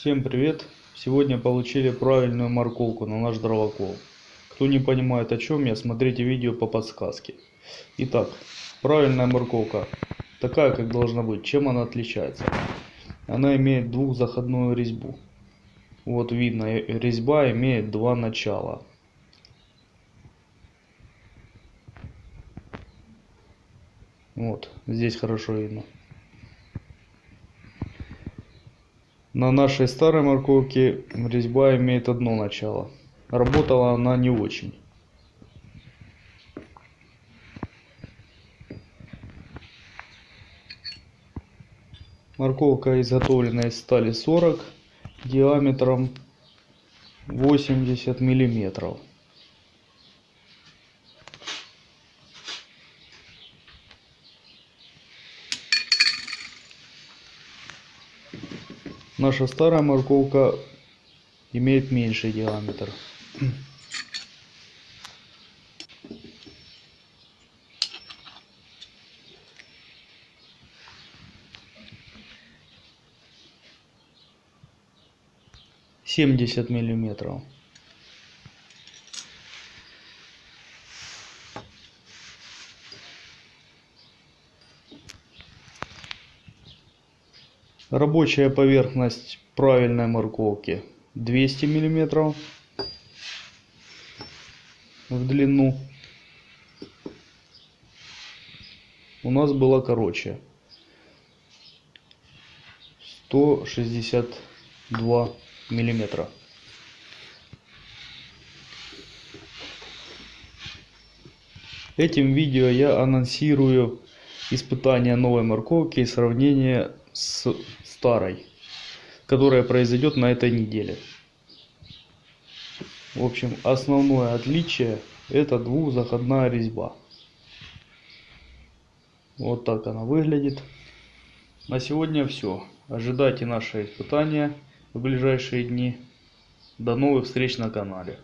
Всем привет! Сегодня получили правильную морковку на наш дровокол. Кто не понимает о чем я, смотрите видео по подсказке. Итак, правильная морковка, такая как должна быть. Чем она отличается? Она имеет двухзаходную резьбу. Вот видно, резьба имеет два начала. Вот, здесь хорошо видно. На нашей старой морковке резьба имеет одно начало. Работала она не очень. Морковка изготовлена из стали 40 диаметром 80 миллиметров. Наша старая морковка имеет меньший диаметр. Семьдесят миллиметров. Рабочая поверхность правильной морковки 200 миллиметров в длину. У нас было короче 162 миллиметра. Этим видео я анонсирую испытание новой морковки и сравнение с старой, которая произойдет на этой неделе. В общем, основное отличие это двухзаходная резьба. Вот так она выглядит. На сегодня все. Ожидайте наши испытания в ближайшие дни. До новых встреч на канале.